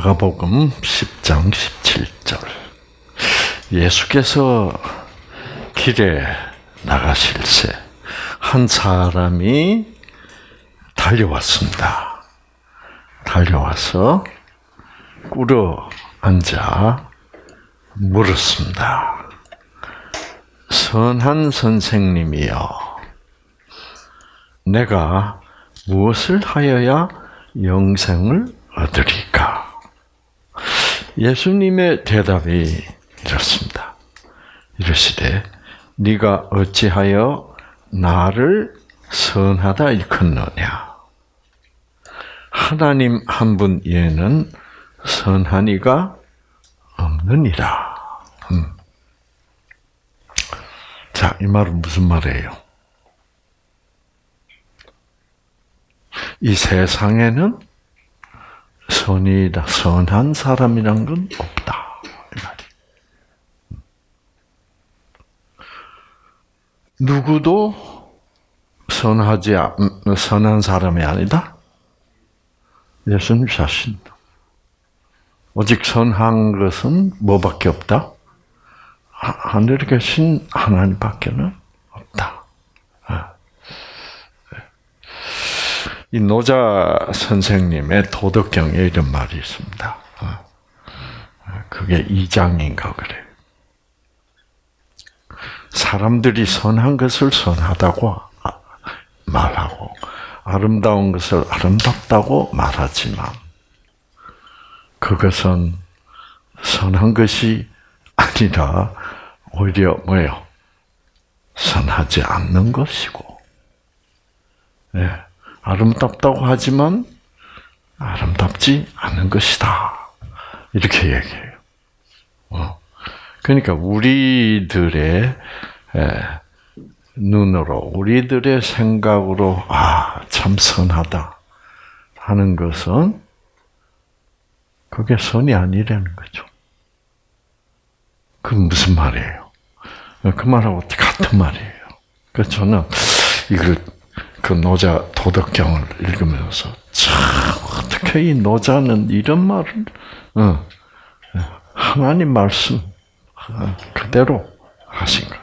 마가복음 10장 17절. 예수께서 길에 나가실새 한 사람이 달려왔습니다. 달려와서 꿇어 앉아 물었습니다. 선한 선생님이여, 내가 무엇을 하여야 영생을 얻으리까? 예수님의 대답이 이렇습니다. 이르시되 네가 어찌하여 나를 선하다 일컫느냐? 하나님 한 분 외에는 선한 이가 없느니라. 음. 자, 이 말은 무슨 말이에요? 이 세상에는 선이다, 선한 사람이란 건 없다. 누구도 선하지 선한 사람이 아니다. 예수님 자신. 오직 선한 것은 뭐밖에 없다? 하늘에 계신 하나님밖에는 없다. 아. 이 노자 선생님의 도덕경에 이런 말이 있습니다. 아. 그게 2장인가 그래요. 사람들이 선한 것을 선하다고 말하고 아름다운 것을 아름답다고 말하지만 그것은 선한 것이 아니라 오히려 뭐예요? 선하지 않는 것이고, 예, 아름답다고 하지만 아름답지 않은 것이다. 이렇게 얘기해요. 어. 그러니까 우리들의 예, 눈으로, 우리들의 생각으로 아, 참 선하다 하는 것은 그게 선이 아니라는 거죠. 그 무슨 말이에요? 그 말하고 같은 말이에요. 그래서 저는 이걸 그 노자 도덕경을 읽으면서 참 어떻게 이 노자는 이런 말을 어, 하나님 말씀 어, 그대로 하신 것.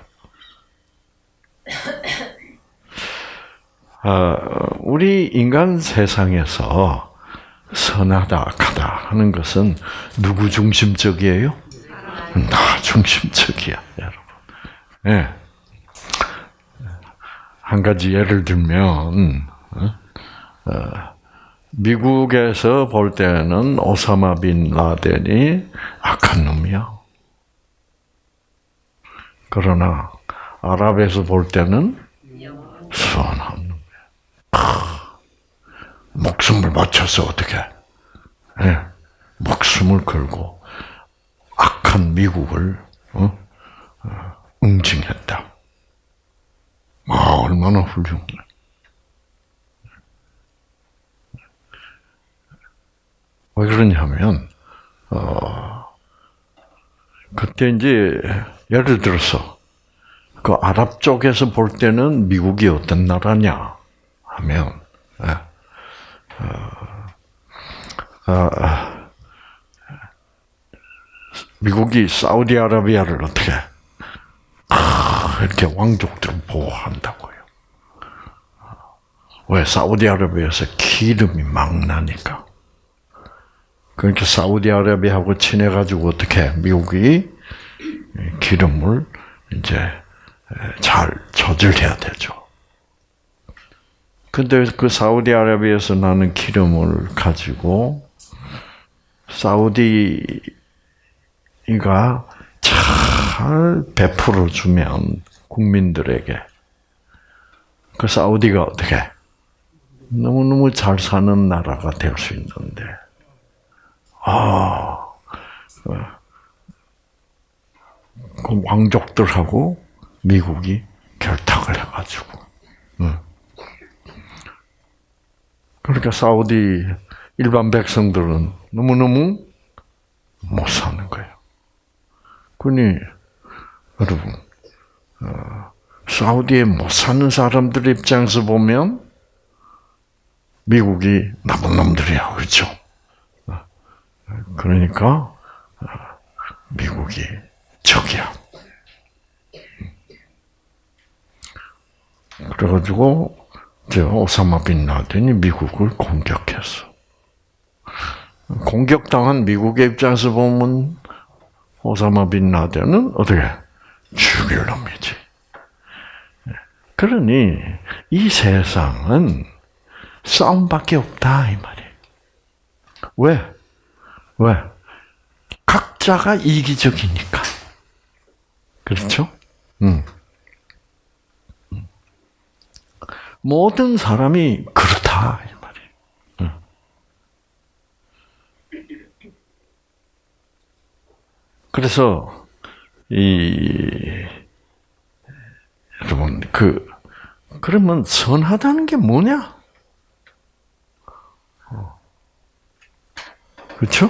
아, 우리 인간 세상에서 선하다, 악하다 하는 것은 누구 중심적이에요? 나 중심적이야, 여러분. 예. 네. 한 가지 예를 들면, 어, 미국에서 볼 때는 오사마 빈 라덴이 악한 놈이야. 그러나 아랍에서 볼 때는 선한 놈이야. 목숨을 바쳐서 어떻게? 네. 목숨을 걸고 악한 미국을 어? 어, 응징했다. 아, 얼마나 훌륭해. 왜 그러냐면, 어, 그때 이제, 예를 들어서, 그 아랍 쪽에서 볼 때는 미국이 어떤 나라냐 하면, 예, 어, 어, 미국이 사우디아라비아를 어떻게 이렇게 왕족들을 보호한다고요. 왜 사우디아라비아에서 기름이 막 나니까. 그러니까 사우디아라비아하고 친해가지고 어떻게 미국이 기름을 이제 잘 조절해야 되죠. 근데 그 사우디아라비아에서 나는 기름을 가지고 사우디가 잘 베풀어 주면 국민들에게 그 사우디가 어떻게 너무 너무 잘 사는 나라가 될 수 있는데 아. 그 왕족들하고 미국이 결탁을 해가지고, 그러니까 사우디 일반 백성들은 너무너무 못 사는 거예요. 그니 여러분 어, 사우디에 못 사는 사람들 입장에서 보면 미국이 나쁜 놈들이야, 그렇죠? 그러니까 미국이 적이야. 그래가지고 저 오사마 빈 라덴이 미국을 공격했어. 공격당한 미국의 입장에서 보면 오사마 빈 라덴은 어떻게 죽일 놈이지. 그러니 이 세상은 싸움밖에 없다 이 말이에요. 왜? 왜? 각자가 이기적이니까. 그렇죠? 음. 모든 사람이 그렇다 이 말이에요. 그래서 이 여러분 그 그러면 선하다는 게 뭐냐? 그렇죠?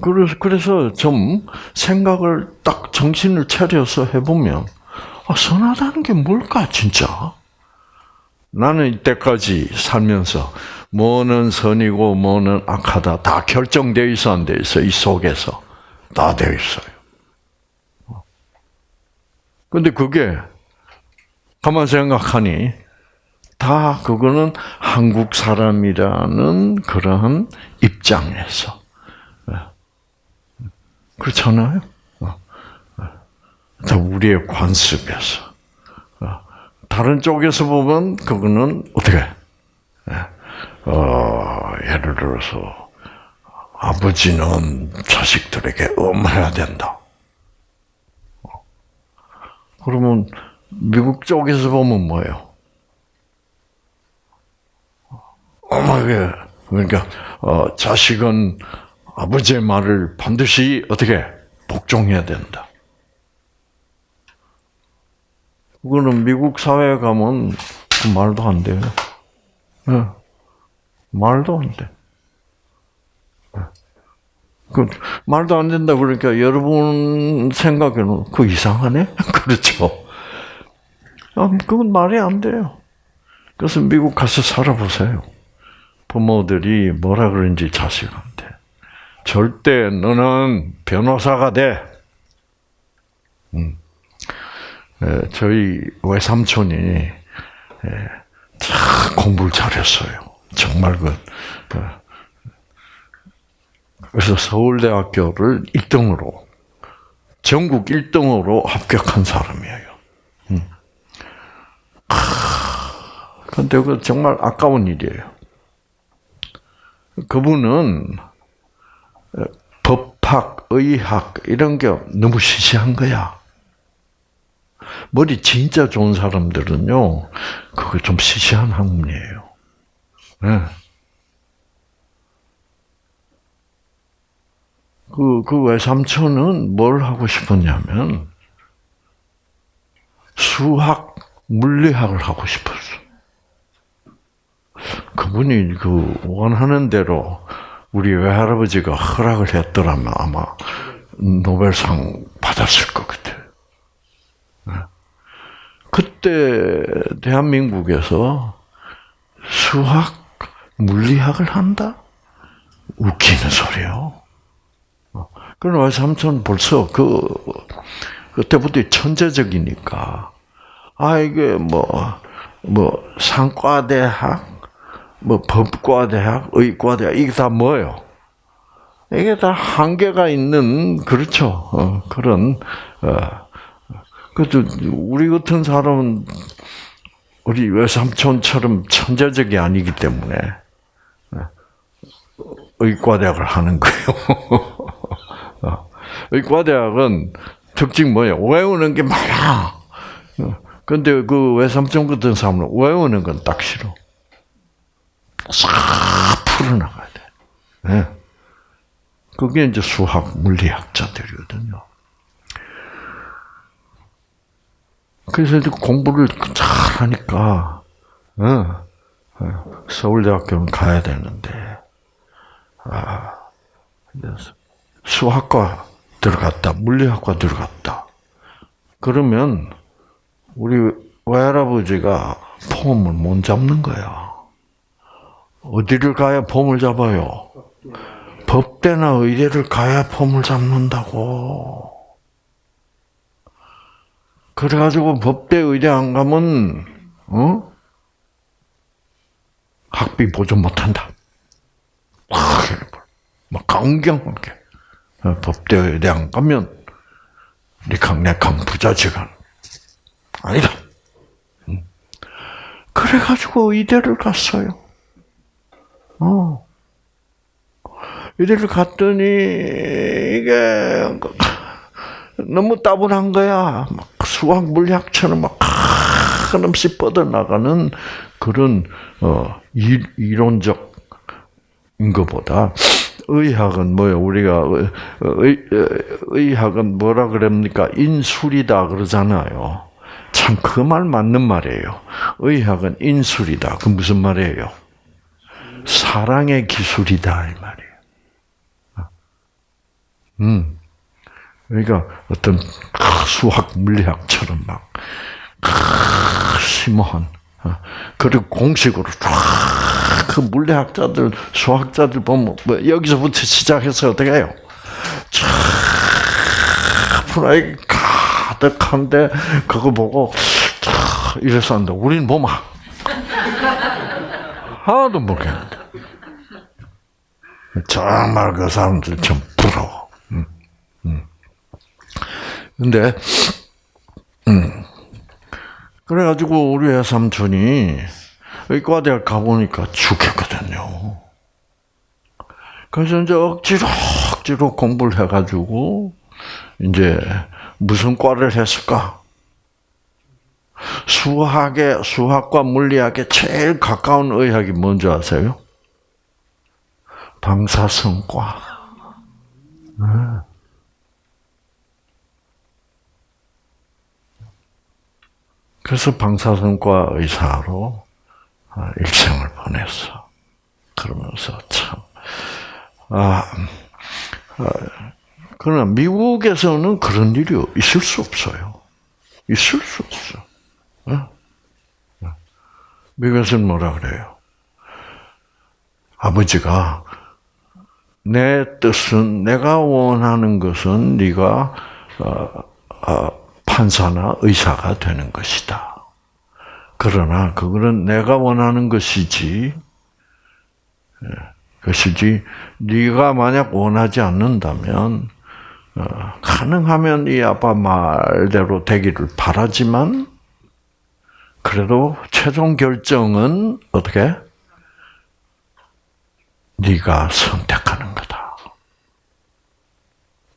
그래서 그래서 좀 생각을 딱 정신을 차려서 해보면 아, 선하다는 게 뭘까 진짜? 나는 이때까지 살면서 뭐는 선이고 뭐는 악하다 다 결정되어 있어 안돼 있어 이 속에서 다 되어 있어요. 근데 그게 가만 생각하니 다 그거는 한국 사람이라는 그러한 입장에서 예. 그렇잖아요. 어. 다 우리의 관습에서 어. 다른 쪽에서 보면 그거는 어떻게 예. 어, 예를 들어서 아버지는 자식들에게 엄해야 된다. 그러면 미국 쪽에서 보면 뭐예요? 엄하게 그러니까 어, 자식은 아버지의 말을 반드시 어떻게 복종해야 된다. 그거는 미국 사회에 가면 그 말도 안 돼요. 네. 말도 안 돼. 네. 그 말도 안 된다 그러니까 여러분 생각에는 그 이상하네? 그렇죠. 아, 그건 말이 안 돼요. 그래서 미국 가서 살아보세요. 부모들이 뭐라 그런지 자식한테. 절대 너는 변호사가 돼. 음. 에, 저희 외삼촌이 공부를 잘했어요. 정말 그, 그 그래서 서울대학교를 1등으로 전국 1등으로 합격한 사람이에요. 음. 근데 그 정말 아까운 일이에요. 그분은 법학, 의학 이런 게 너무 시시한 거야. 머리 진짜 좋은 사람들은요, 그거 좀 시시한 학문이에요. 네. 그, 그 외삼촌은 뭘 하고 싶었냐면, 수학, 물리학을 하고 싶었어. 그분이 그 원하는 대로 우리 외할아버지가 허락을 했더라면 아마 노벨상 받았을 것 같아요. 네. 그때 대한민국에서 수학, 물리학을 한다? 웃기는 소리요. 그러나 외삼촌 벌써 그 그때부터 천재적이니까 아 이게 뭐뭐 뭐 상과대학 뭐 법과 대학, 의과 대학 이게 다 뭐예요? 이게 다 한계가 있는 그렇죠. 어, 그런 어, 그래도 우리 같은 사람은 우리 외삼촌처럼 천재적이 아니기 때문에 어, 의과대학을 하는 거예요. 어, 의과대학은 특징 뭐예요? 외우는 게 많아. 근데 그 외삼촌 같은 사람은 외우는 건 딱 싫어. 싹 풀어나가야 돼. 네. 그게 이제 수학, 물리학자들이거든요. 그래서 이제 공부를 잘 하니까, 어, 어, 서울대학교는 가야 되는데, 아, 수학과 들어갔다, 물리학과 들어갔다. 그러면, 우리 외할아버지가 폼을 못 잡는 거야. 어디를 가야 폼을 잡아요? 법대나 의대를 가야 폼을 잡는다고. 그래가지고 법대 의대 안 가면 어 학비 보존 못한다. 막 강경하게 어, 법대 의대 안 가면 니캉내캉 부자지간 아니다. 그래가지고 의대를 갔어요. 어. 의대를 갔더니 이게 너무 따분한 거야. 막 수학 물리학처럼 막 한없이 뻗어나가는 그런 어, 이론적인 것보다 의학은 뭐예요? 우리가 의, 의 학은 뭐라 그럽니까? 인술이다 그러잖아요. 참 그 말 맞는 말이에요. 의학은 인술이다. 그 무슨 말이에요? 사랑의 기술이다 이 말이에요. 음. 그러니까 어떤 수학 물리학처럼 막 심오한 어, 그리고 공식으로 그 물리학자들 수학자들 보면 뭐 여기서부터 시작해서 어떻게 해요? 프라이 가득한데 그거 보고 이래서 한다. 우리는 뭐마 하나도 모르겠는데 정말 그 사람들 좀 부러워. 음, 음. 근데 음. 그래가지고 우리 외삼촌이 의과대학 가보니까 죽겠거든요. 그래서 이제 억지로 억지로 공부를 해가지고 이제 무슨 과를 했을까? 수학에 수학과 물리학에 제일 가까운 의학이 뭔지 아세요? 방사선과. 네. 그래서 방사선과 의사로 아, 일생을 보냈어. 그러면서 참, 아, 아, 그러나 미국에서는 그런 일이 있을 수 없어요. 있을 수 없어. 어? 어. 미국에서는 뭐라 그래요? 아버지가 내 뜻은 내가 원하는 것은 네가 어, 어, 판사나 의사가 되는 것이다. 그러나 그거는 내가 원하는 것이지 예, 것이지 네가 만약 원하지 않는다면 어, 가능하면 이 아빠 말대로 되기를 바라지만 그래도 최종 결정은 어떻게 네가 거다.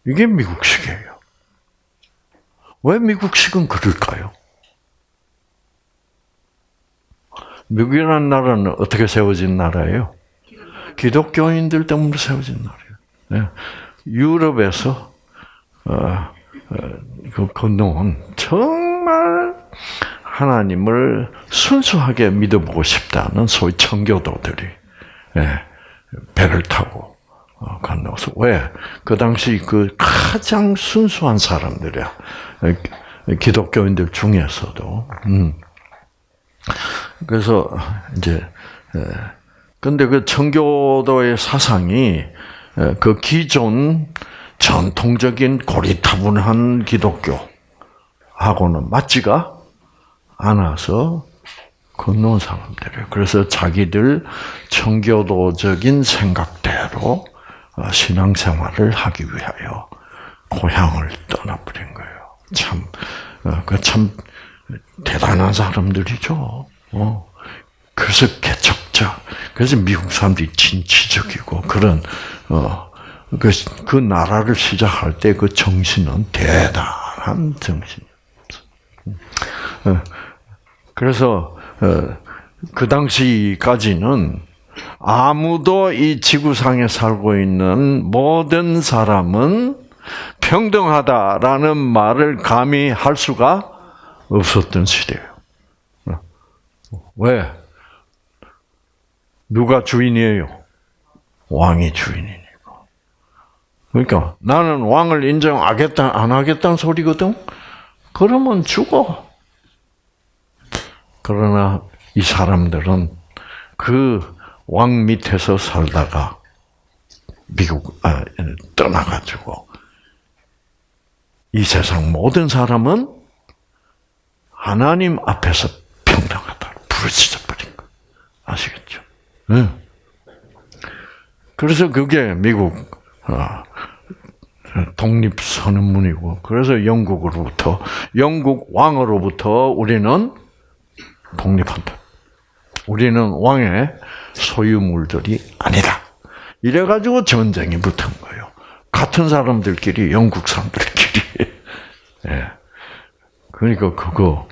이게 미국식이에요. 왜 미국식은 그럴까요? 미국이라는 나라는 어떻게 세워진 나라예요? 기독교인들 때문에 세워진 나라예요. 네. 유럽에서 어, 어, 그 건너온 정말 하나님을 순수하게 믿어보고 싶다는 소위 청교도들이 네. 배를 타고 어, 건너서 왜? 그 당시 그 가장 순수한 사람들이야. 기독교인들 중에서도. 음. 그래서 이제 근데 그 청교도의 사상이 그 기존 전통적인 고리타분한 기독교하고는 맞지가 않아서 건너온 사람들이에요. 그래서 자기들 청교도적인 생각대로 어, 신앙생활을 하기 위하여 고향을 떠나버린 거예요. 참, 어, 그참 대단한 사람들이죠. 어. 그래서 개척자. 그래서 미국 사람들이 진취적이고 그런 어, 그, 그 나라를 시작할 때 그 정신은 대단한 정신이었어. 그래서 그 당시까지는 아무도 이 지구상에 살고 있는 모든 사람은 평등하다라는 말을 감히 할 수가 없었던 시대예요. 왜? 누가 주인이에요? 왕이 주인이니까. 그러니까 나는 왕을 인정하겠다 안 하겠다는 소리거든. 그러면 죽어. 그러나 이 사람들은 그 왕 밑에서 살다가 미국 아, 떠나가지고 이 세상 모든 사람은 하나님 앞에서 평등하다 부르짖어 버린 거 아시겠죠? 네. 그래서 그게 미국 아, 독립 선언문이고 그래서 영국으로부터 영국 왕으로부터 우리는 독립한다. 우리는 왕의 소유물들이 아니다. 이래가지고 전쟁이 붙은 거예요. 같은 사람들끼리 영국 사람들끼리. 예. 그러니까 그거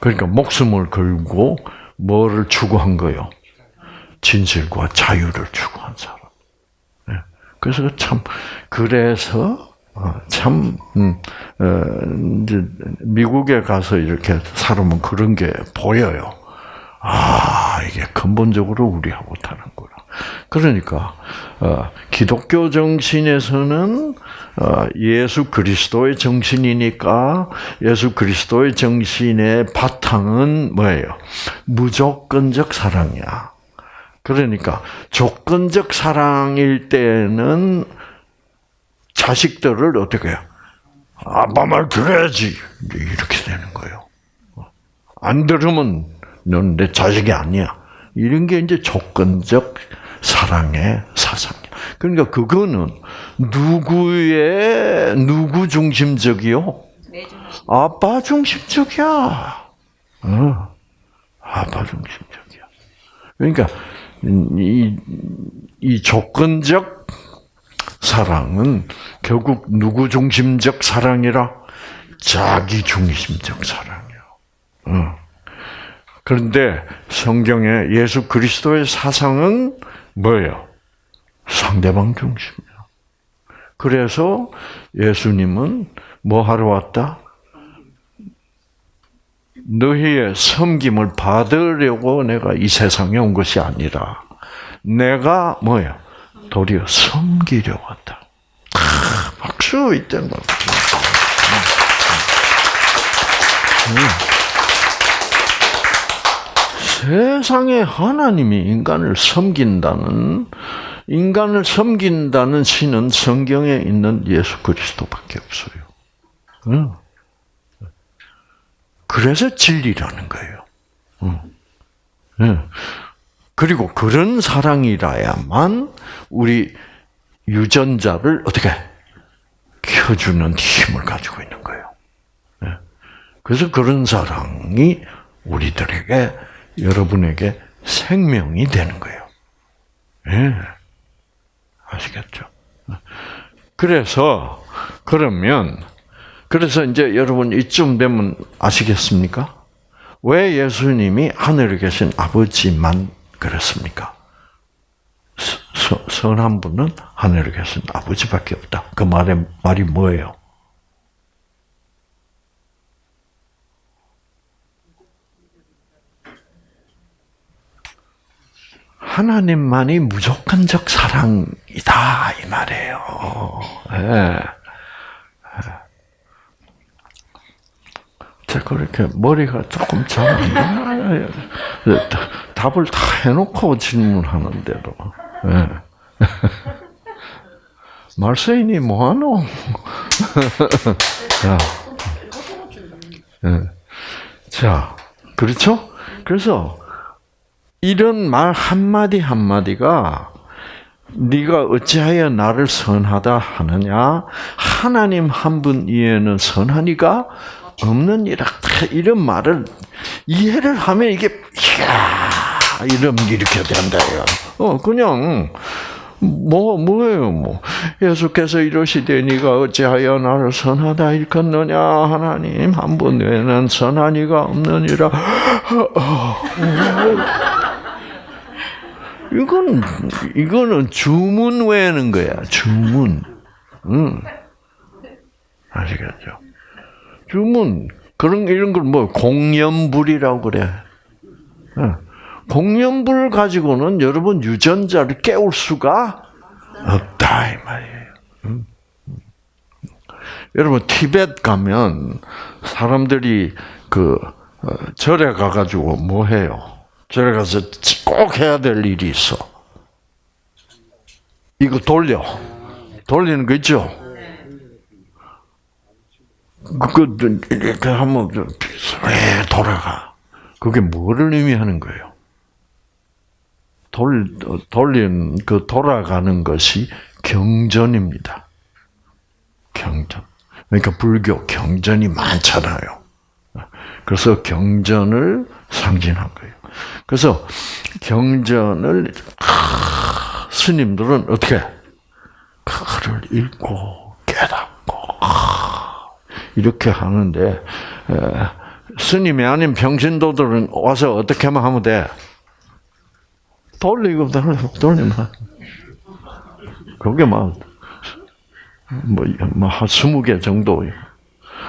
그러니까 목숨을 걸고 뭐를 추구한 거요? 진실과 자유를 추구한 사람. 예. 그래서 참 그래서 어, 참 음, 어, 미국에 가서 이렇게 살으면 그런 게 보여요. 아 이게 근본적으로 우리하고 다른구나. 그러니까 어, 기독교 정신에서는 어, 예수 그리스도의 정신이니까 예수 그리스도의 정신의 바탕은 뭐예요? 무조건적 사랑이야. 그러니까 조건적 사랑일 때는 자식들을 어떻게 해요? 아빠 말 들어야지 이렇게 되는 거예요. 안 들으면 넌내 자식이 아니야. 이런 게 이제 조건적 사랑의 사상이야. 그러니까 그거는 누구의 누구 중심적이요? 아빠 중심적이야. 어, 아빠 중심적이야. 그러니까 이, 이 조건적 사랑은 결국 누구 중심적 사랑이라 자기 중심적 사랑이요. 어. 그런데 성경에 예수 그리스도의 사상은 뭐예요? 상대방 중심이야. 그래서 예수님은 뭐 하러 왔다? 너희의 섬김을 받으려고 내가 이 세상에 온 것이 아니라 내가 뭐야? 도리어 섬기려 왔다. 아, 박수 이때는 박수. 음. 세상에 하나님이 인간을 섬긴다는 인간을 섬긴다는 신은 성경에 있는 예수 그리스도밖에 없어요. 응. 그래서 진리라는 거예요. 응. 응. 그리고 그런 사랑이라야만 우리 유전자를 어떻게 켜주는 힘을 가지고 있는 거예요. 그래서 그런 사랑이 우리들에게 여러분에게 생명이 되는 거예요. 예. 아시겠죠? 그래서 그러면 그래서 이제 여러분 이쯤 되면 아시겠습니까? 왜 예수님이 하늘에 계신 아버지만 그랬습니까? 선한 분은 하늘에 계신 아버지밖에 없다. 그 말의 말이 뭐예요? 하나님만이 무조건적 사랑이다 이 말이에요. 예. 제가 그렇게 머리가 조금 잘안. 답을 다 해놓고 질문하는데도. 예. 말세인이 뭐하노? 자, 예. 자, 그렇죠? 그래서 이런 말 한마디 한마디가 네가 어찌하여 나를 선하다 하느냐? 하나님 한 분 이외에는 선하니가 없느니라. 이런 말을 이해를 하면 이게 이야 이런 이렇게 된다요. 어 그냥 뭐 뭐예요 뭐 예수께서 이러시되 네가 어찌하여 나를 선하다 일컫느냐 하나님 한 분 외에는 선한 이가 없느니라. 이건 이거는 주문 외는 거야. 주문. 응. 아시겠죠? 주문 그런 이런 걸 뭐 공연불이라고 그래. 응. 공연불 가지고는 여러분 유전자를 깨울 수가 없다 이 말이에요. 응? 여러분 티벳 가면 사람들이 그 어, 절에 가가지고 뭐 해요? 절에 가서 꼭 해야 될 일이 있어. 이거 돌려. 돌리는 거 있죠? 그거, 이렇게 하면, 왜 돌아가? 그게 뭐를 의미하는 거예요? 돌, 돌린, 그 돌아가는 것이 경전입니다. 경전. 그러니까 불교 경전이 많잖아요. 그래서 경전을 상징한 거예요. 그래서 경전을 스님들은 어떻게 그거를 읽고 깨닫고 이렇게 하는데 스님이 아닌 병신도들은 와서 어떻게 하면 돼? 돌리고 돌리고 돌리면 그게 막 뭐한 스무 개 정도.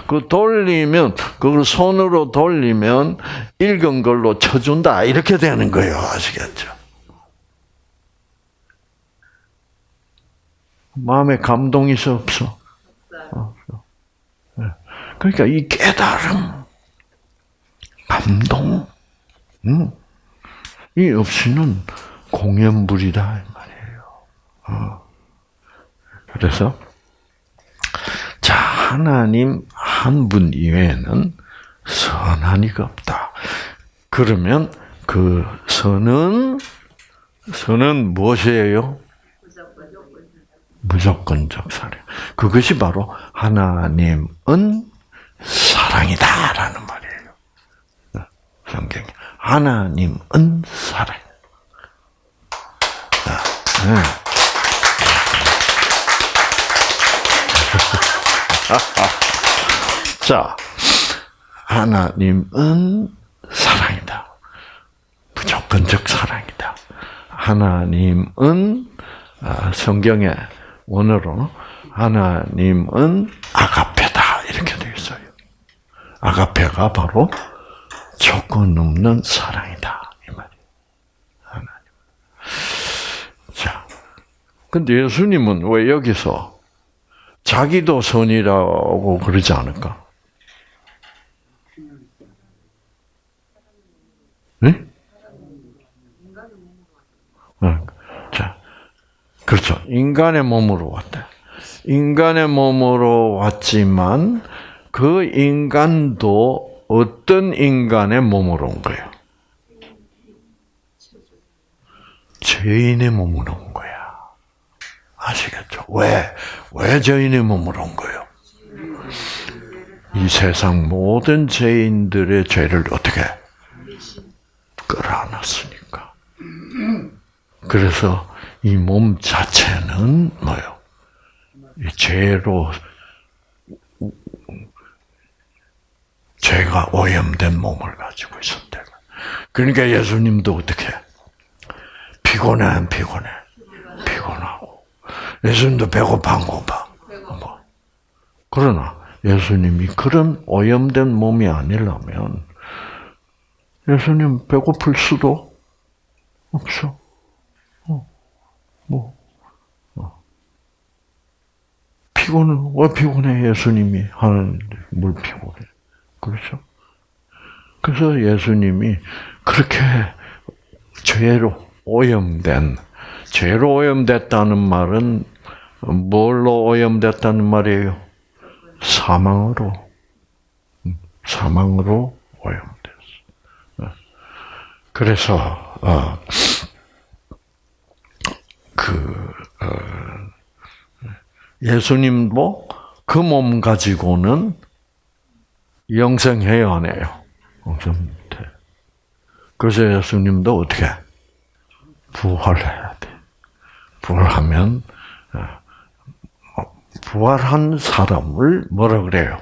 그 돌리면 그걸 손으로 돌리면 읽은 걸로 쳐준다 이렇게 되는 거예요. 아시겠죠? 마음에 감동이 있어 없어? 없어. 네. 그러니까 이 깨달음, 감동, 음, 이 없이는 공연불이다 이 말이에요. 어. 그래서 자 하나님 한 분 이외에는 선한 이가 없다. 그러면 그 선은 선은 무엇이에요? 무조건적 사랑. 그것이 바로 하나님은 사랑이다라는 말이에요. 성경 하나님은 사랑. 네. 자, 하나님은 사랑이다. 무조건적 사랑이다. 하나님은 아, 성경에 원어로 하나님은 아가페다 이렇게 되어 있어요. 아가페가 바로 조건 없는 사랑이다 이 말이에요. 하나님. 자, 근데 예수님은 왜 여기서 자기도 선이라고 그러지 않을까? 자, 그렇죠. 인간의 몸으로 왔다. 인간의 몸으로 왔지만 그 인간도 어떤 인간의 몸으로 온 거예요? 죄인의 몸으로 온 거야. 아시겠죠? 왜? 왜 죄인의 몸으로 온 거예요? 이 세상 모든 죄인들의 죄를 어떻게 끌어안았으니까. 그래서 이 몸 자체는 뭐요? 이 죄로 죄가 오염된 몸을 가지고 있었대. 그러니까 예수님도 어떻게 피곤해 안 피곤해? 피곤하고 예수님도 배고파 안 고파? 뭐. 그러나 예수님이 그런 오염된 몸이 아니라면 예수님 배고플 수도 없어. 어, 뭐, 어. 피곤은, 왜 피곤해, 예수님이 하는데, 뭘 피곤해. 그렇죠? 그래서 예수님이 그렇게 죄로 오염된, 죄로 오염됐다는 말은 뭘로 오염됐다는 말이에요? 사망으로. 음, 사망으로 오염됐어. 그래서, 어, 그, 어, 예수님도 그 몸 가지고는 영생해요, 안 해요? 영생 못해. 그래서 예수님도 어떻게? 부활해야 돼. 부활하면, 어, 부활한 사람을 뭐라 그래요?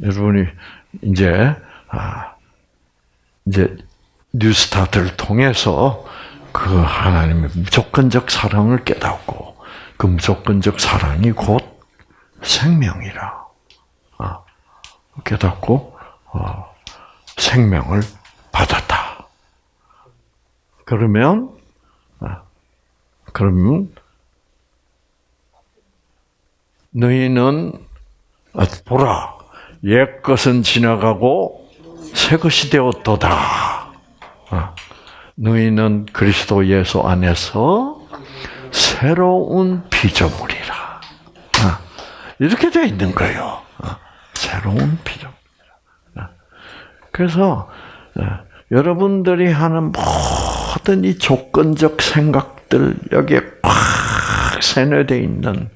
여러분이 이제, 아, 이제, 뉴스타트를 통해서 그 하나님의 무조건적 사랑을 깨닫고 그 무조건적 사랑이 곧 생명이라 아, 깨닫고 어, 생명을 받았다. 그러면 아, 그러면 너희는 아, 보라 옛 것은 지나가고 새 것이 되었도다. 너희는 그리스도 예수 안에서 새로운 피조물이라. 아, 이렇게 되어 있는 거예요. 아, 새로운 피조물. 아, 그래서 여러분들이 하는 모든 이 조건적 생각들 여기에 꽉 세뇌되어 있는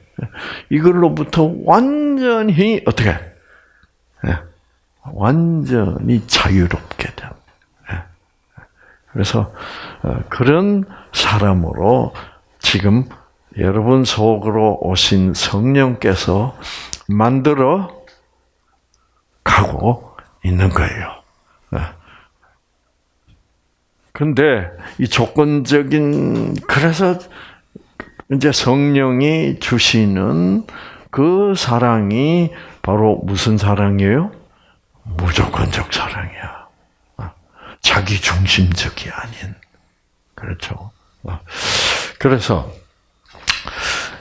이걸로부터 완전히 어떻게 완전히 자유롭게 돼. 그래서 어, 그런 사람으로 지금 여러분 속으로 오신 성령께서 만들어 가고 있는 거예요. 그런데 이 조건적인 그래서 이제 성령이 주시는 그 사랑이 바로 무슨 사랑이에요? 무조건적 사랑이야. 자기 중심적이 아닌. 그렇죠. 그래서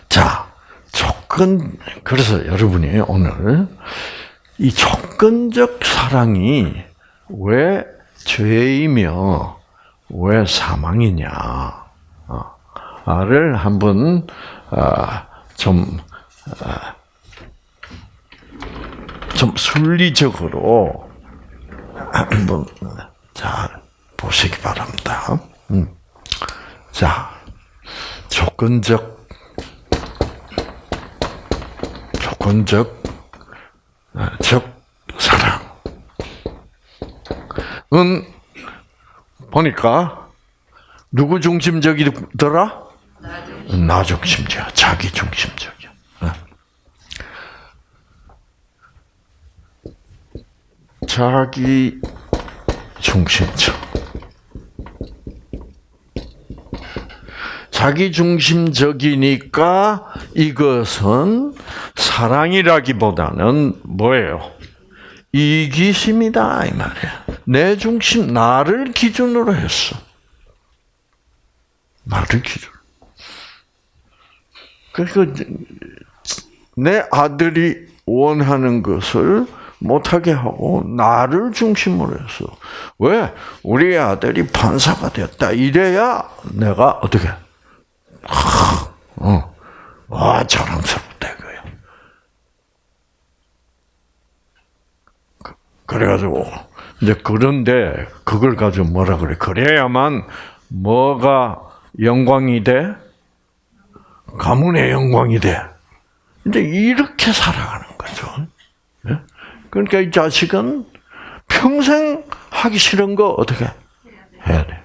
자 조건 그래서 여러분이 오늘 이 조건적 사랑이 왜 죄이며 왜 사망이냐를 한번 아, 좀, 아, 좀 순리적으로 한번 자 보시기 바랍니다. 음. 자 조건적 조건적 적 사랑은 보니까 누구 중심적이더라? 나 중심적, 자기 중심적이야. 어. 자기 중심적. 자기 중심적이니까 이것은 사랑이라기보다는 뭐예요? 이기심이다 이 말이야. 내 중심 나를 기준으로 했어. 나를 기준. 그러니까 내 아들이 원하는 것을 못하게 하고 나를 중심으로 했어. 왜? 우리 아들이 판사가 됐다. 이래야 내가 어떻게? 어, 와 자랑스럽다 이거야. 그래가지고 이제 그런데 그걸 가지고 뭐라 그래? 그래야만 뭐가 영광이 돼? 가문의 영광이 돼. 이제 이렇게 살아가는 거죠. 예? 그러니까 이 자식은 평생 하기 싫은 거 어떻게 해야 돼?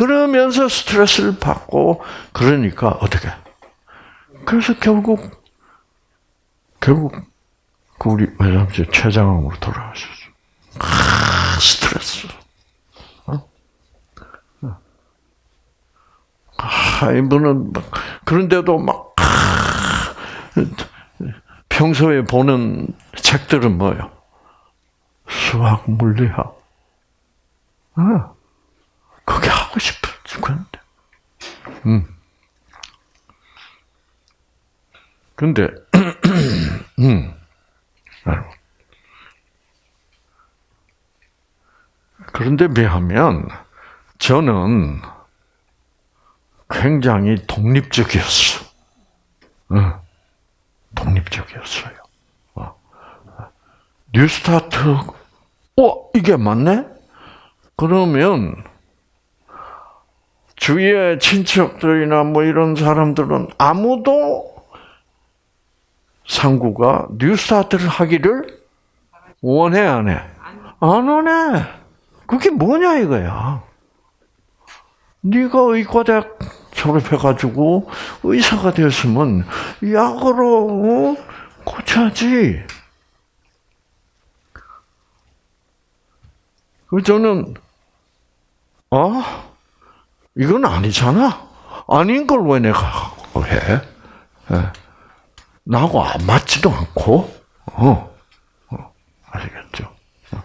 응? 그러면서 스트레스를 받고 그러니까 어떻게? 그래서 결국 결국 그 우리 외삼촌 최장암으로 돌아가셨어. 아, 스트레스. 어? 아, 이분은 막, 그런데도 막, 아, 평소에 보는 책들은 뭐예요? 수학, 물리학. 아, 그게 하고 싶어 죽었는데. 음. 근데, 음. 그런데 비하면 저는 굉장히 독립적이었어. 독립적이었어요. 어. 뉴스타트, 어, 이게 맞네? 그러면 주위의 친척들이나 뭐 이런 사람들은 아무도 상구가 뉴스타트를 하기를 원해 안 해? 안 원해. 그게 뭐냐 이거야. 네가 의과대학 졸업해가지고 의사가 되었으면 약으로 어? 고쳐야지. 그 저는 어 이건 아니잖아. 아닌 걸 왜 내가 해? 예. 나하고 안 맞지도 않고, 어, 어 아시겠죠? 어.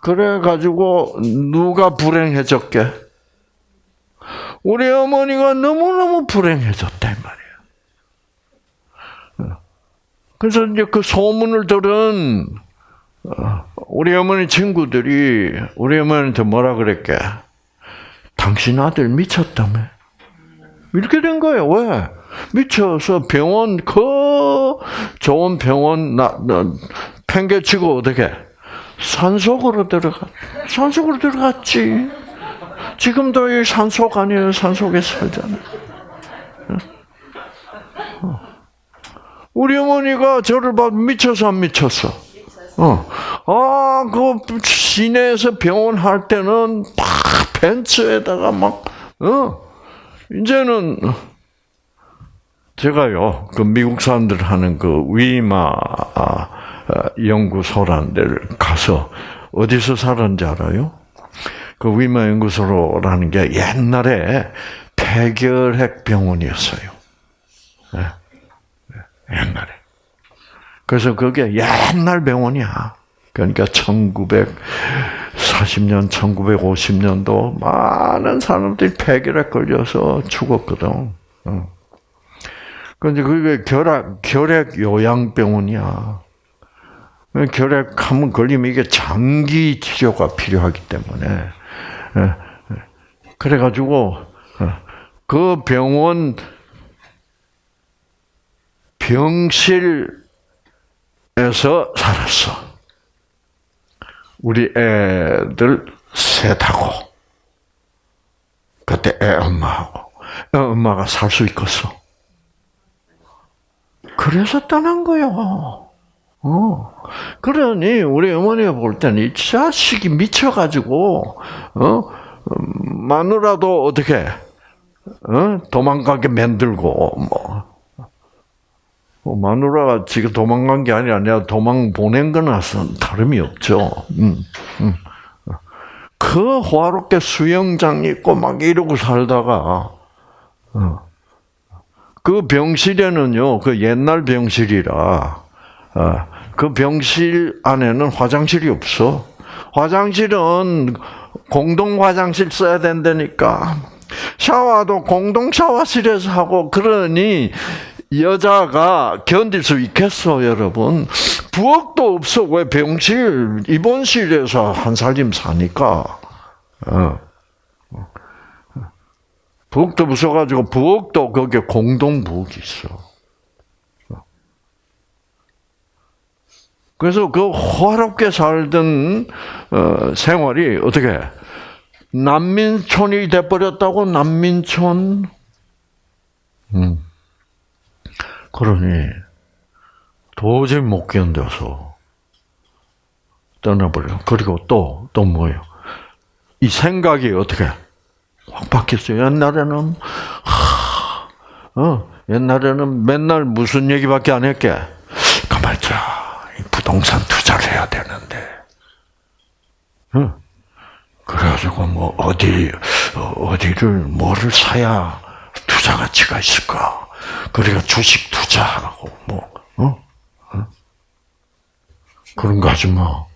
그래가지고, 누가 불행해졌게? 우리 어머니가 너무너무 불행해졌다, 이 말이야. 어. 그래서 이제 그 소문을 들은, 어, 우리 어머니 친구들이 우리 어머니한테 뭐라 그랬게? 당신 아들 미쳤다며? 이렇게 된 거예요. 왜? 미쳐서 병원 그 좋은 병원 나, 나 팽개치고 어떻게 산속으로 들어가 산속으로 들어갔지. 지금도 이 산속 아니에요. 산속에 살잖아요. 어. 우리 어머니가 저를 봐 미쳐서 안 미쳤어. 어. 아, 그 시내에서 병원 할 때는 막 벤츠에다가 막 어. 이제는 제가요, 그 미국 사람들 하는 그 위마 아, 연구소라는 데를 가서 어디서 살았는지 알아요? 그 위마 연구소라는 게 옛날에 폐결핵 병원이었어요. 네. 옛날에. 그래서 그게 옛날 병원이야. 그러니까 1940년, 1950년도 많은 사람들이 폐결핵 걸려서 죽었거든. 그런데 그게 결핵, 결핵 요양병원이야. 결핵 한번 걸리면 이게 장기 치료가 필요하기 때문에. 그래가지고, 그 병원 병실에서 살았어. 우리 애들 셋하고 그때 애 엄마하고 애 엄마가 살 수 있겠어. 그래서 떠난 거요. 어. 그러니 우리 어머니가 볼 때는 이 자식이 미쳐가지고 어 마누라도 어떻게 어? 도망가게 만들고 뭐 어, 마누라가 지금 도망간 게 아니라 내가 도망 보낸 거나 다름이 없죠. 음, 음. 그 호화롭게 수영장 있고 막 이러고 살다가 어. 그 병실에는요, 그 옛날 병실이라 어, 그 병실 안에는 화장실이 없어. 화장실은 공동 화장실 써야 된다니까. 샤워도 공동 샤워실에서 하고 그러니 여자가 견딜 수 있겠어, 여러분? 부엌도 없어. 왜 병실, 입원실에서 한 살림 사니까. 어. 부엌도 없어가지고, 부엌도 거기에 공동 부엌이 있어. 그래서 그 호화롭게 살던 어, 생활이 어떻게 난민촌이 돼버렸다고 난민촌. 음. 그러니 도저히 못 견뎌서 떠나버려. 그리고 또, 또 뭐예요? 이 생각이 어떻게 확 바뀌었어요. 옛날에는, 하, 어, 옛날에는 맨날 무슨 얘기밖에 안 했게. 가만있자. 부동산 투자를 해야 되는데. 어? 그래가지고 뭐 어디 어디를 뭐를 사야 투자 가치가 있을까? 그러니까 주식 투자하고 뭐 어? 어? 그런 거 하지 마. 어?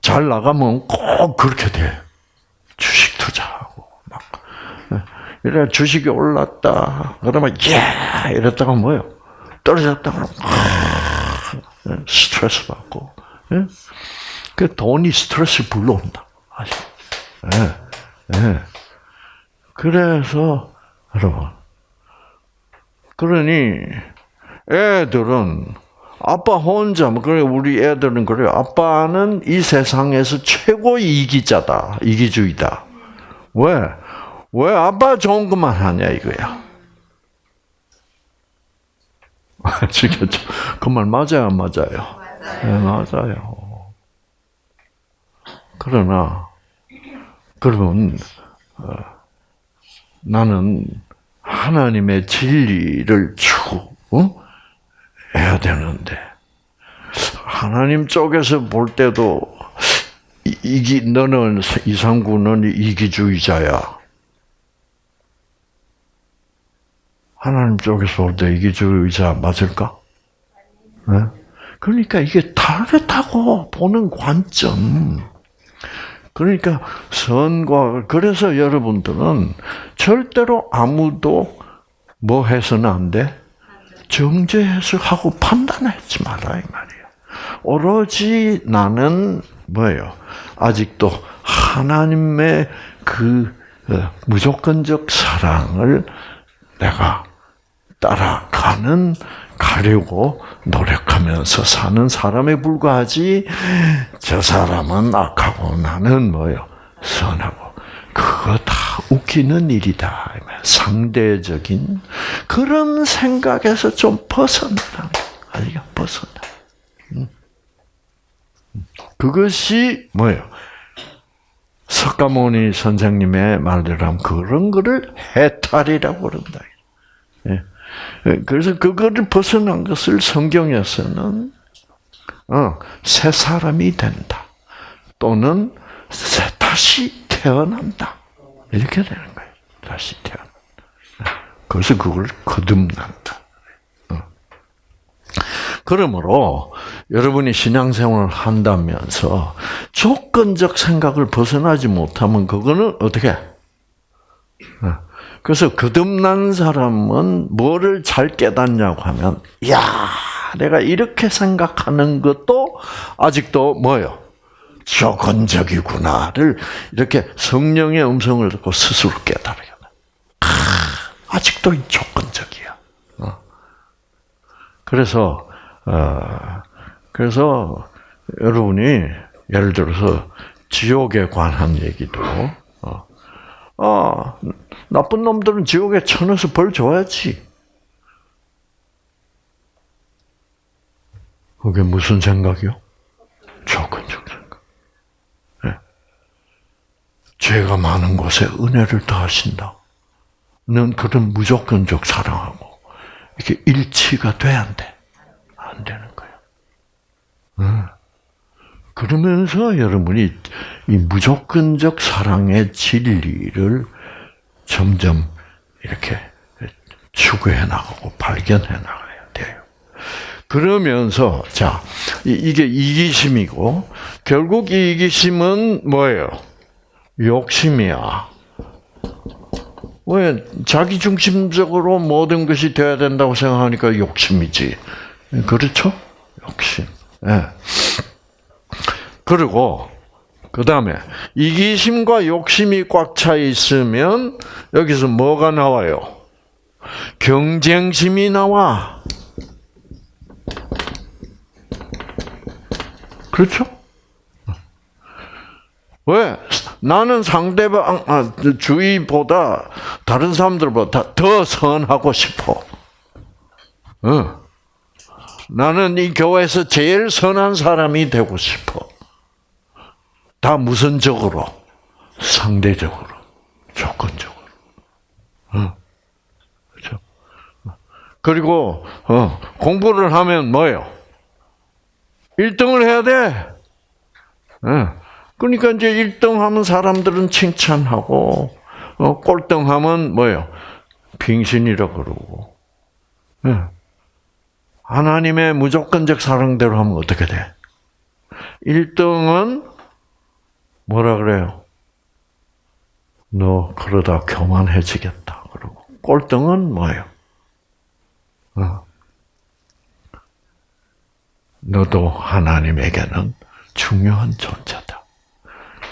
잘 나가면 꼭 그렇게 돼. 주식 투자하고 막 이래 주식이 올랐다. 그러면 예 이랬다가 뭐요? 떨어졌다 스트레스 받고. 그 돈이 스트레스 불러온다. 아시 예, 예. 그래서, 여러분. 그러니, 애들은, 아빠 혼자, 뭐, 그래, 우리 애들은 그래요. 아빠는 이 세상에서 최고 이기자다. 이기주의다. 왜? 왜 아빠 좋은 것만 하냐, 이거야. 아시겠죠? 그 말 맞아요, 맞아요? 맞아요. 네, 맞아요. 그러나, 그러면 어, 나는 하나님의 진리를 추구해야 어? 되는데 하나님 쪽에서 볼 때도 이기 너는 이상구는 이기주의자야. 하나님 쪽에서 볼 때 이기주의자 맞을까? 네? 그러니까 이게 다르다고 보는 관점. 그러니까 선과 그래서 여러분들은 절대로 아무도 뭐 해서는 안 돼? 정죄해서 하고 판단하지 마라 이 말이야. 오로지 나는 뭐예요? 아직도 하나님의 그 어, 무조건적 사랑을 내가 따라가는 가려고 노력하면서 사는 사람에 불과하지 저 사람은 악하고 나는 뭐요? 선하고. 그거 다 웃기는 일이다. 상대적인 그런 생각에서 좀 벗어나라. 아니요 벗어나. 그것이 뭐예요? 석가모니 선생님의 말대로 하면 그런 거를 해탈이라고 그런다. 예. 그래서 그거를 벗어난 것을 성경에서는 어, 새 사람이 된다. 또는 새, 다시 태어난다. 이렇게 되는 거예요. 다시 태어난다. 그래서 그걸 거듭난다. 어. 그러므로 여러분이 신앙생활을 한다면서 조건적 생각을 벗어나지 못하면 그거는 어떻게? 어. 그래서 거듭난 사람은 뭐를 잘 깨닫냐고 하면, 야, 내가 이렇게 생각하는 것도 아직도 뭐요? 조건적이구나를 이렇게 성령의 음성을 듣고 스스로 깨달아요. 아, 아직도 조건적이야. 어. 그래서 어, 그래서 여러분이 예를 들어서 지옥에 관한 얘기도 어, 아, 나쁜 놈들은 지옥에 쳐넣어서 벌 줘야지. 그게 무슨 생각이요? 조건적 생각. 네. 죄가 많은 곳에 은혜를 더하신다. 는 그런 무조건적 사랑하고 이렇게 일치가 돼야 안 돼. 안 되는 거예요. 네. 그러면서 여러분이 이 무조건적 사랑의 진리를 점점 이렇게 추구해 나가고 발견해 나가야 돼요. 그러면서 자 이게 이기심이고 결국 이기심은 뭐예요? 욕심이야. 왜 자기 중심적으로 모든 것이 돼야 된다고 생각하니까 욕심이지. 그렇죠? 욕심. 예. 그리고 그 다음에 이기심과 욕심이 꽉 차 있으면 여기서 뭐가 나와요? 경쟁심이 나와. 그렇죠? 왜? 나는 상대방 아, 주위보다 다른 사람들보다 더 선하고 싶어. 어. 나는 이 교회에서 제일 선한 사람이 되고 싶어. 다 무선적으로, 상대적으로, 조건적으로. 어. 그렇죠? 그리고 어, 공부를 하면 뭐예요? 1등을 해야 돼. 어. 그러니까 이제 1등 하면 사람들은 칭찬하고 어, 꼴등 하면 뭐예요? 빙신이라 그러고. 예. 하나님의 무조건적 사랑대로 하면 어떻게 돼? 1등은 뭐라 그래요? 너 그러다 교만해지겠다. 그러고 꼴등은 뭐예요? 어. 너도 하나님에게는 중요한 존재다.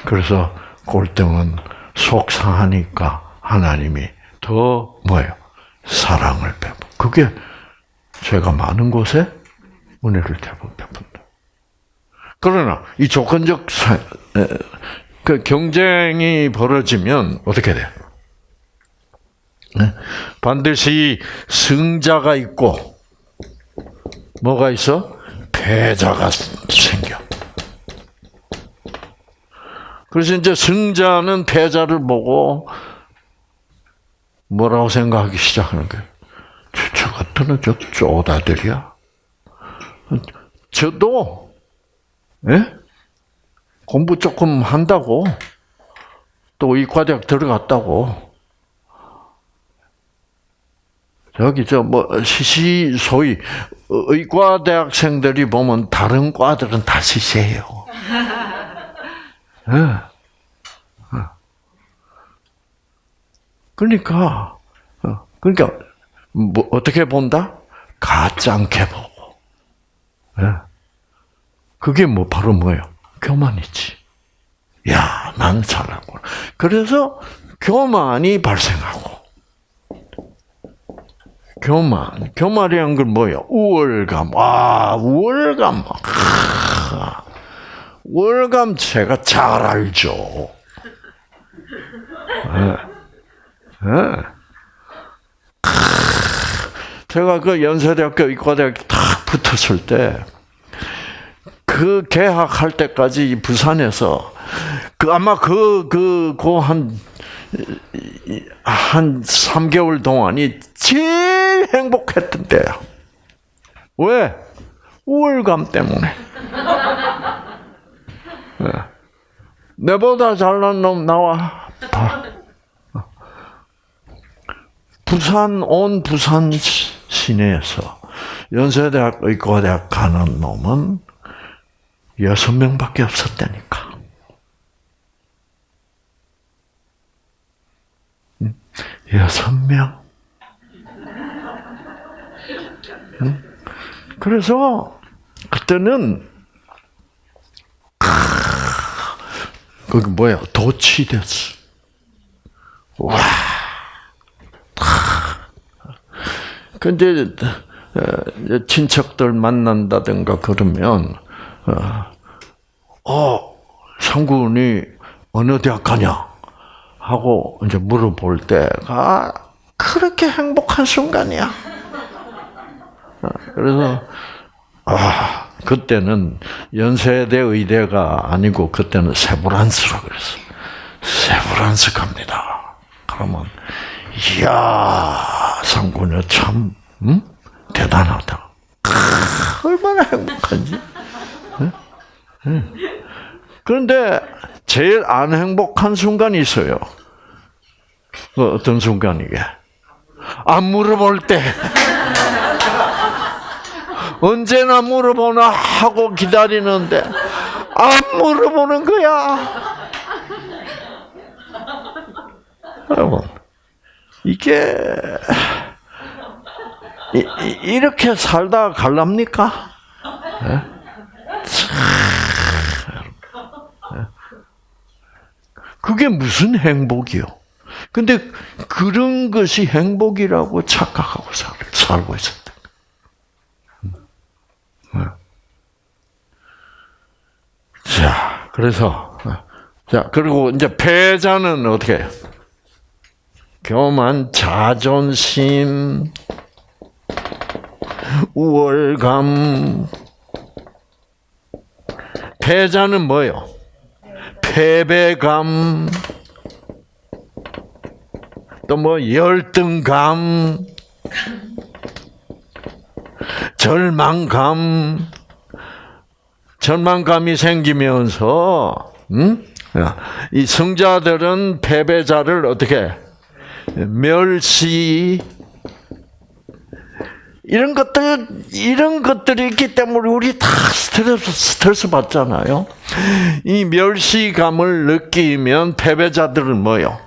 그래서 꼴등은 속상하니까 하나님이 더 뭐예요? 사랑을 베푸. 그게 죄가 많은 곳에 은혜를 베푼다. 그러나 이 조건적 사, 그 경쟁이 벌어지면 어떻게 돼? 반드시 승자가 있고 뭐가 있어? 패자가 생겨. 그래서 이제 승자는 패자를 보고 뭐라고 생각하기 시작하는 거예요. 저 같은 저 쪼다들이야. 저도 예? 공부 조금 한다고 또 이 과대학 들어갔다고 여기 저 뭐 시시 소위 의과 대학생들이 보면 다른 과들은 다 시시해요. 네. 그러니까 어, 그러니까 뭐 어떻게 본다? 가짜게 보고. 네. 그게 뭐 바로 뭐예요? 교만이지. 야, 나는 잘하고. 그래서 교만이 발생하고. 교만. 교만이란 건 뭐예요? 우월감. 아, 우월감. 아, 우월감 제가 잘 알죠. 네. 네. 제가 그 연세대학교 의과대학 딱 붙었을 때, 그 개학할 때까지 부산에서, 그 아마 그, 그, 그 한, 한 3개월 동안이 제일 행복했던 때야. 왜? 우월감 때문에. 네. 내보다 잘난 놈 나와. 부산 온 부산 시내에서 연세대학 의과대학 가는 놈은 여섯 명밖에 없었다니까. 여섯 명. 그래서 그때는 거기 뭐야 도취됐어. 와. 근데 어, 친척들 만난다든가 그러면 어, 상군이 어느 대학 가냐 하고 이제 물어볼 때가 그렇게 행복한 순간이야. 어, 그래서 아 그때는 연세대 의대가 아니고 그때는 세브란스라 그랬어. 세브란스 갑니다. 그러면 이야 상군이 참 음? 대단하다. 크, 얼마나 행복한지. 그런데 제일 안 행복한 순간이 있어요. 그 어떤 순간이게? 안 물어볼 때. 언제나 물어보나 하고 기다리는데 안 물어보는 거야. 여러분, 이게 이, 렇게 살다 갈랍니까? 네? 그게 무슨 행복이요? 근데 그런 것이 행복이라고 착각하고 살고 있었다. 네. 자, 그래서 자 그리고 이제 패자는 어떻게? 교만, 자존심, 우월감. 패자는 뭐요? 패배감. 또 뭐 열등감. 절망감. 절망감이 생기면서 음? 이 성자들은 패배자를 어떻게 멸시 이런 것들 이런 것들이 있기 때문에 우리 다 스트레스 스트레스 받잖아요. 이 멸시감을 느끼면 패배자들은 뭐요?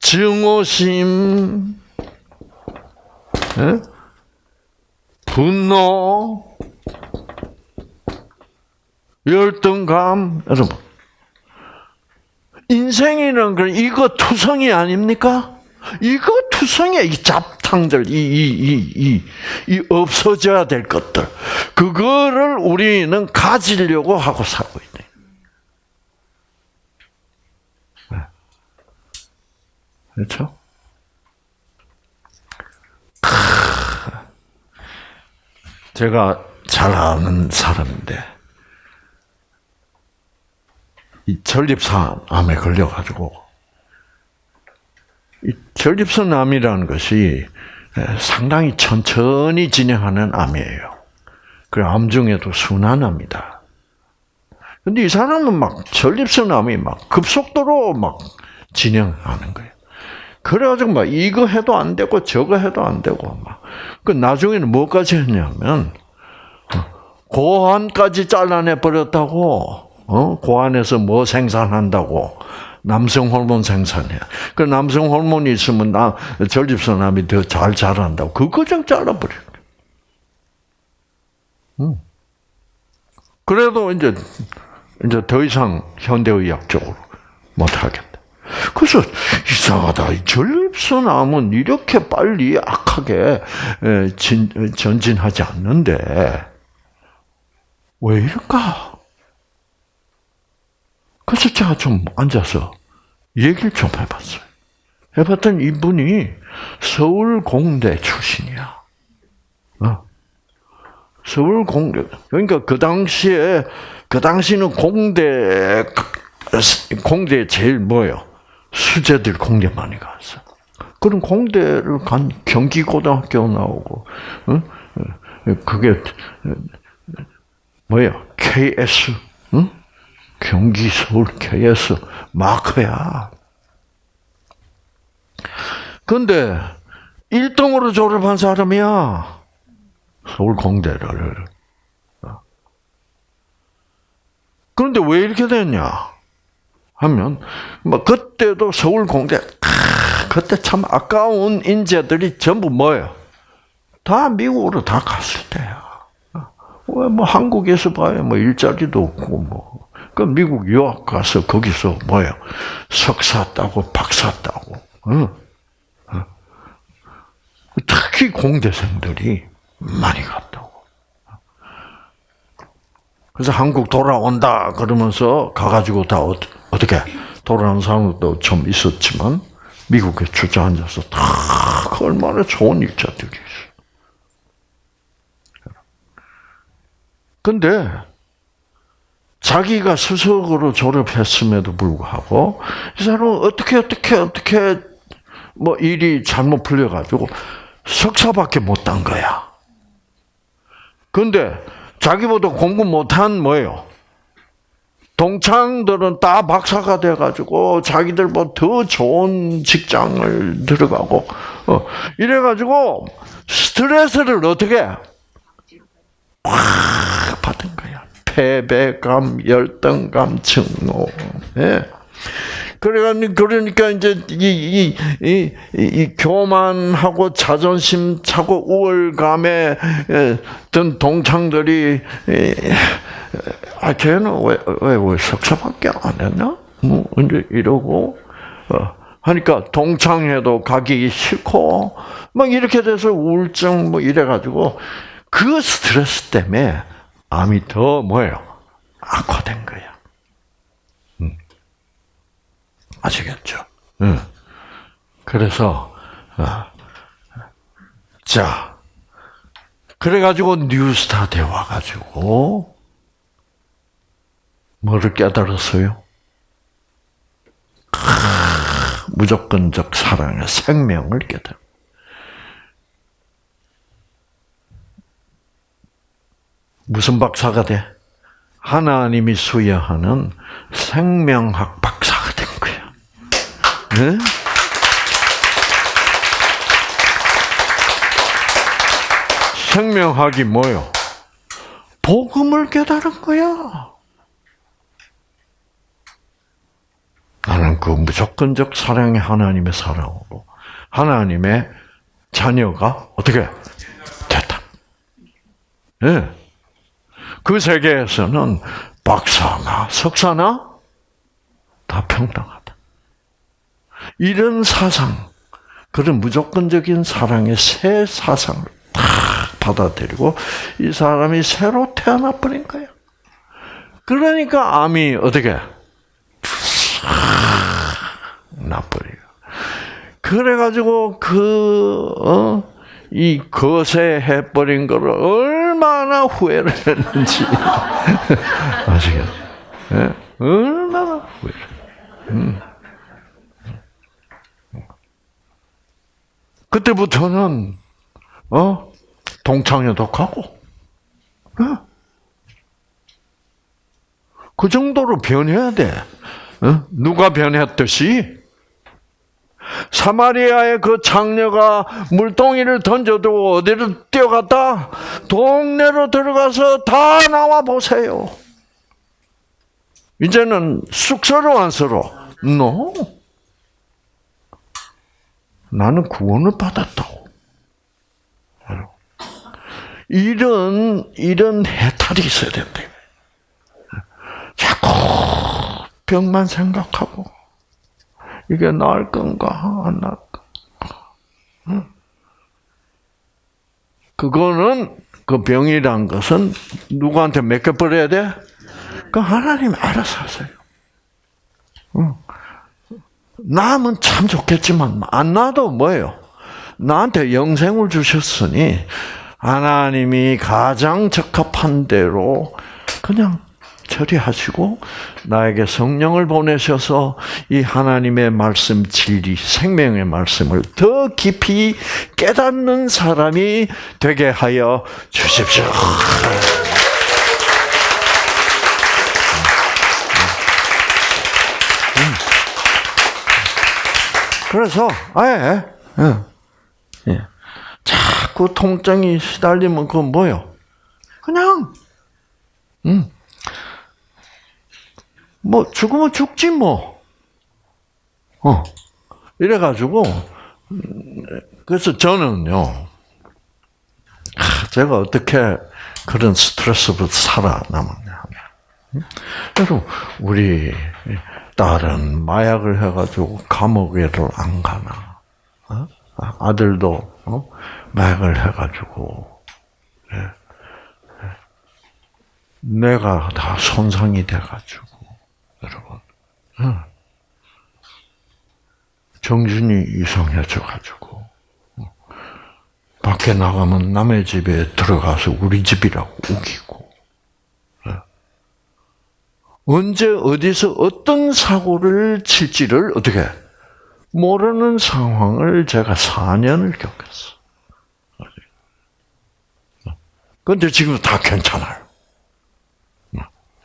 증오심, 에? 분노, 열등감, 여러분. 인생이란 건 이거 투성이 아닙니까? 이거 투성이 이잡 탕들, 이, 이, 이, 이, 이 없어져야 될 것들. 그거를 우리는 가지려고 하고 살고 있네. 네. 그렇죠? 제가 잘 아는 사람인데, 이 전립선암에 걸려가지고, 전립선 암이라는 것이 상당히 천천히 진행하는 암이에요. 그암 중에도 순환암이다. 근데 이 사람은 막 전립선암이 막 급속도로 막 진행하는 거예요. 그래가지고 막 이거 해도 안 되고 저거 해도 안 되고 막. 그 나중에는 뭐까지 했냐면 고환까지 잘라내 버렸다고. 어? 고환에서 뭐 생산한다고. 남성 호르몬 생산해. 그 남성 호르몬이 있으면 나 전립선암이 더 잘 자란다고. 그거 좀 잘라버려. 음. 그래도 이제 이제 더 이상 현대의학적으로 못 하겠다. 그래서 이상하다. 전립선암은 이렇게 빨리 악하게 진, 전진하지 않는데 왜 이럴까? 그래서 제가 좀 앉아서 얘기를 좀 해봤어요. 해봤더니 이분이 서울공대 출신이야. 어. 서울공대. 그러니까 그 당시에, 그 당시는 공대, 공대 제일 뭐요? 수재들 공대 많이 갔어. 그럼 공대를 간 경기고등학교 나오고, 어? 그게, 뭐야? KS, 응? 경기 서울 KS 마크야. 근데 1등으로 졸업한 사람이야. 서울 공대를. 그런데 왜 이렇게 됐냐? 하면 뭐 그때도 서울 공대 아, 그때 참 아까운 인재들이 전부 뭐예요? 다 미국으로 다 갔을 때야. 왜 뭐 한국에서 봐야 뭐 일자리도 없고 뭐. 그 미국 유학 가서 거기서 뭐예요? 석사 따고 박사 따고. 응. 특히 공대생들이 많이 갔다고. 그래서 한국 돌아온다 그러면서 가가지고 다 어떻게 돌아온 사람도 좀 있었지만 미국에 주저앉아서 다 얼마나 좋은 일자들이 있어. 근데 자기가 수석으로 졸업했음에도 불구하고 이 사람은 어떻게 어떻게 어떻게 뭐 일이 잘못 풀려가지고 석사밖에 못 딴 거야. 근데 자기보다 공부 못한 뭐예요? 동창들은 다 박사가 돼가지고 자기들보다 더 좋은 직장을 들어가고 어, 이래가지고 스트레스를 어떻게 확 거야. 패배감, 열등감, 증오. 예. 그래가지고 그러니까 이제 이, 이, 이, 이 교만하고 자존심 차고 우월감에 든 동창들이 아 쟤는 왜왜 왜 석사밖에 안 했나? 뭐 이제 이러고 어, 하니까 동창회도 가기 싫고 막 이렇게 돼서 우울증 뭐 이래가지고 그 스트레스 때문에 암이 더 뭐예요 악화된 거야. 아시겠죠? 응. 그래서 어, 자 그래가지고 뉴스타트에 와가지고 뭐를 깨달았어요? 무조건적 사랑의 생명을 깨달아. 무슨 박사가 돼? 하나님이 수여하는 생명학 박사가 된 거야. 네? 생명학이 뭐요? 복음을 깨달은 거야. 나는 그 무조건적 사랑의 하나님의 사랑으로 하나님의 자녀가 어떻게 됐다. 네. 그 세계에서는 박사나 석사나 다 평등하다. 이런 사상, 그런 무조건적인 사랑의 새 사상을 다 받아들이고 이 사람이 새로 태어나 버린 거야. 그러니까 암이 어떻게 나버려요. 그래가지고 그, 어, 이 거세해 버린 거를 얼마나 후회를 했는지 아시겠죠? 네? 얼마나 후회를. 음. 그때부터는 어 동창회도 가고, 어? 그 정도로 변해야 돼. 어? 누가 변했듯이 사마리아의 그 장녀가 물동이를 던져두고 어디로 뛰어갔다? 동네로 들어가서 다 나와 보세요. 이제는 쑥스러워 안스러워? No. 나는 구원을 받았다고. 이런 이런 해탈이 있어야 된다. 자꾸 병만 생각하고 이게 나을 건가 안 나을 건가. 응? 그거는 그 병이란 것은 누구한테 맡겨버려야 돼? 그 하나님 알아서 하세요. 응. 나면 참 좋겠지만 안 나도 뭐예요? 나한테 영생을 주셨으니 하나님이 가장 적합한 대로 그냥 처리하시고 나에게 성령을 보내셔서 이 하나님의 말씀 진리 생명의 말씀을 더 깊이 깨닫는 사람이 되게 하여 주십시오. 그래서 아예 예, 예. 자꾸 통증이 시달리면 그건 뭐요? 그냥 음. 뭐 죽으면 죽지 뭐. 어. 이래 가지고 그래서 저는요. 제가 어떻게 그런 스트레스를 살아남았냐 하면 여러분 우리 딸은 마약을 해가지고 감옥에를 안 가나 어? 아들도 어? 마약을 해가지고 예. 예. 내가 다 손상이 돼가지고. 정신이 이상해져 가지고 어. 밖에 나가면 남의 집에 들어가서 우리 집이라고 우기고 언제 어디서 어떤 사고를 칠지를 어떻게 모르는 상황을 제가 4년을 겪었어. 그런데 지금 다 괜찮아요.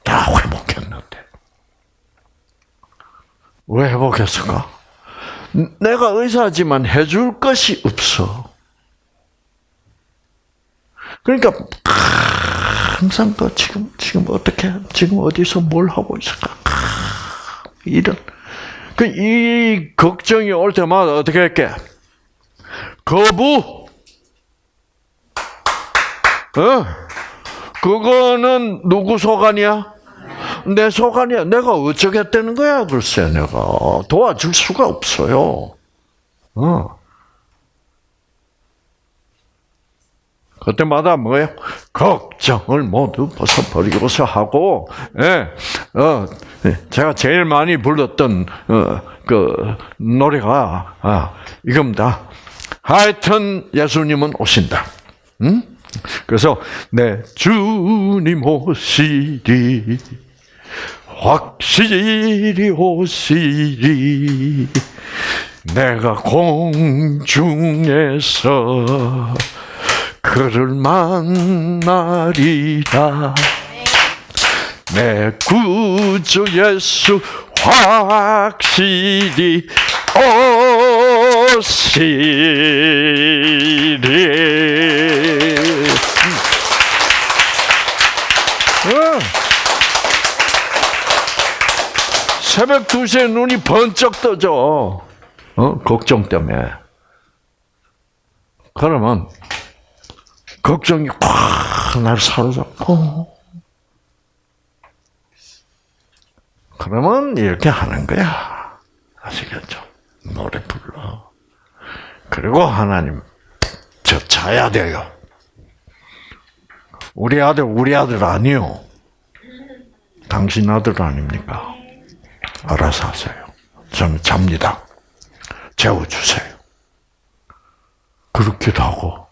다 회복했는데. 왜 회복했을까? 내가 의사지만 해줄 것이 없어. 그러니까 항상 그 지금 지금 어떻게 지금 어디서 뭘 하고 있을까? 이런 그 이 걱정이 올 때마다 어떻게 할게? 거부. 어? 그거는 누구 소관이야? 내 소관이야. 내가 어쩌겠다는 거야, 글쎄, 내가. 도와줄 수가 없어요. 어. 그때마다 뭐예요? 걱정을 모두 벗어버리고서 하고, 예, 어, 제가 제일 많이 불렀던, 어, 그, 노래가, 아, 이겁니다. 하여튼 예수님은 오신다. 응? 그래서, 내 주님 오시리, 확실히 오시리, 내가 공중에서 그를 만나리라. 내 구주 예수 확실히 오시리. 새벽 2시에 눈이 번쩍 떠져. 어? 걱정 때문에. 그러면 걱정이 꽉날 사로잡고 그러면 이렇게 하는 거야. 아시겠죠? 노래 불러. 그리고 하나님 저 자야 돼요. 우리 아들 우리 아들 아니요. 당신 아들 아닙니까? 알아서 하세요. 저는 잡니다. 재워주세요. 그렇게도 하고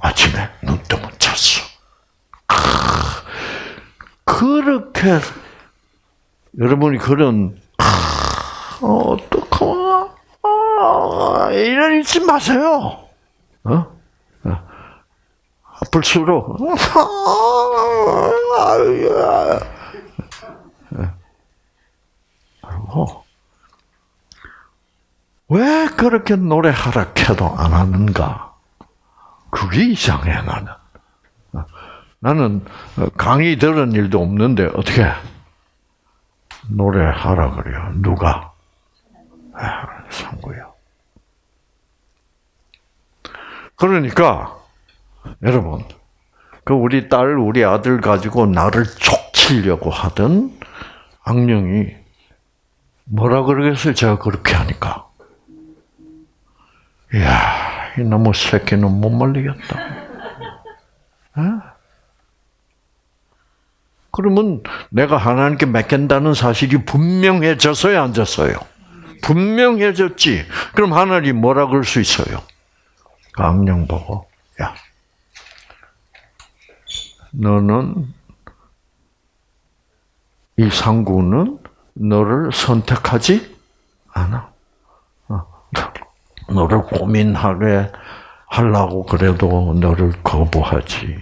아침에 눈 뜨면 잤어. 그렇게, 여러분이 그런, 어, 어떡하나, 아, 이런 잊지 마세요. 어? 어. 아플수록, 그리고, 왜 그렇게 노래하라 해도 안 하는가? 그게 이상해 나는. 나는 강의 들은 일도 없는데 어떻게 노래하라 그래요? 누가? 상구요. 그러니까 여러분 그 우리 딸 우리 아들 가지고 나를 촉치려고 하던 악령이 뭐라 그러겠어요? 제가 그렇게 하니까. 이야, 이놈의 새끼는 못 말리겠다. 어? 그러면 내가 하나님께 맡긴다는 사실이 분명해졌어요, 안 졌어요? 분명해졌지. 그럼 하나님 뭐라 그럴 수 있어요? 강령 보고, 야, 너는 이 상구는 너를 선택하지 않아. 어, 너를 고민하게 하려고 그래도 너를 거부하지.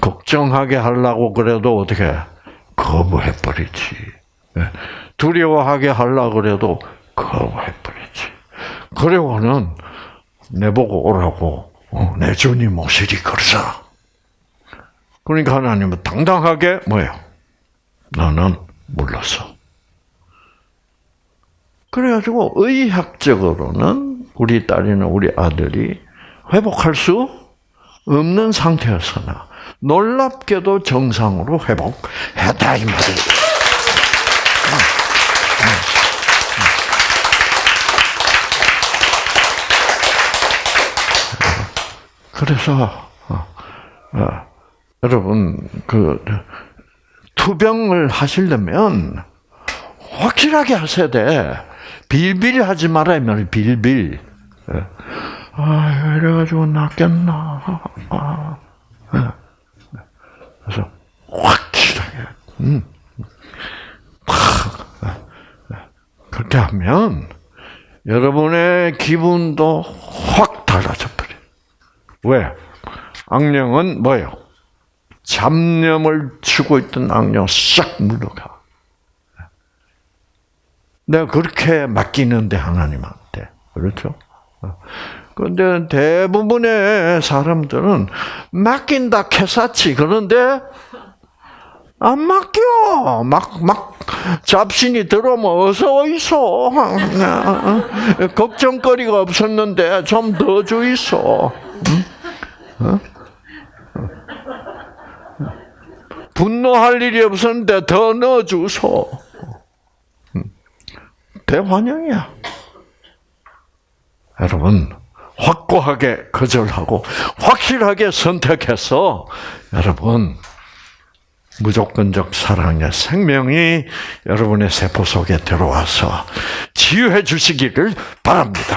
걱정하게 하려고 그래도 어떻게 거부해 버리지. 예, 두려워하게 하려고 그래도 거부해 버리지. 그리고는 내보고 오라고 어, 내 주님 오시리 그러잖아. 그러니까 하나님은 당당하게 뭐예요? 나는 몰랐어. 그래가지고 의학적으로는 우리 딸이나 우리 아들이 회복할 수 없는 상태였으나 놀랍게도 정상으로 회복했다 이 말이에요. 그래서 어, 어, 여러분 그 투병을 하시려면 확실하게 하셔야 돼. 빌빌하지 말아야 말 빌빌. 예. 아 이래가지고 낫겠나. 아, 예. 그래서 확실하게. 음. 그렇게 하면 여러분의 기분도 확 달라져 버려. 왜? 악령은 뭐예요? 잡념을 주고 있던 악령 싹 물러가. 내가 그렇게 맡기는데 하나님한테 그렇죠? 그런데 대부분의 사람들은 맡긴다 캐사치 그런데 안 맡겨 막 막 잡신이 들어오면 어서 있어 걱정거리가 없었는데 좀 더주 있어. 어? 분노할 일이 없었는데 더 넣어주소. 대환영이야. 여러분, 확고하게 거절하고 확실하게 선택해서 여러분 무조건적 사랑의 생명이 여러분의 세포 속에 들어와서 치유해 주시기를 바랍니다.